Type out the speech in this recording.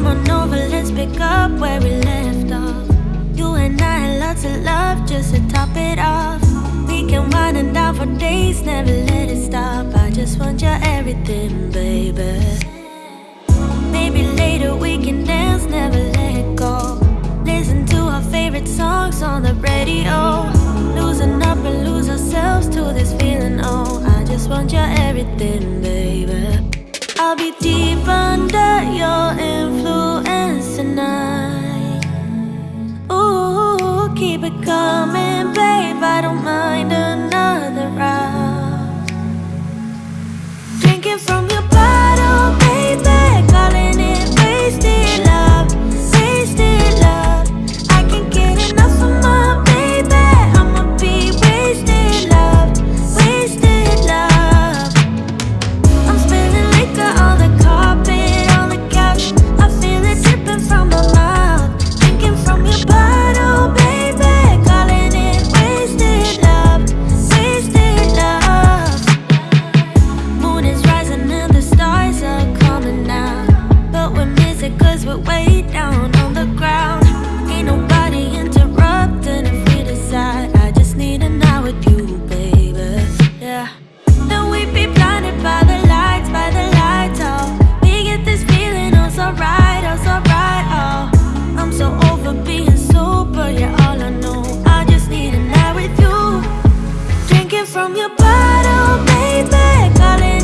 starting over, let's pick up where we left off. You and I had lots of love just to top it off. We can wind and down for days, never let it stop. I just want your everything, baby. Maybe later we can dance, never let go. Listen to our favorite songs on the radio. Losing up and lose ourselves to this feeling. Oh, I just want your everything, baby. I'll be deep under we're way down on the ground. Ain't nobody interrupting if we decide. I just need an hour with you, baby, yeah. Then we be blinded by the lights, by the lights, oh. We get this feeling, oh, so right, oh, so right, oh. I'm so over being sober, yeah, all I know. I just need an hour with you. Drinking from your bottle, baby, calling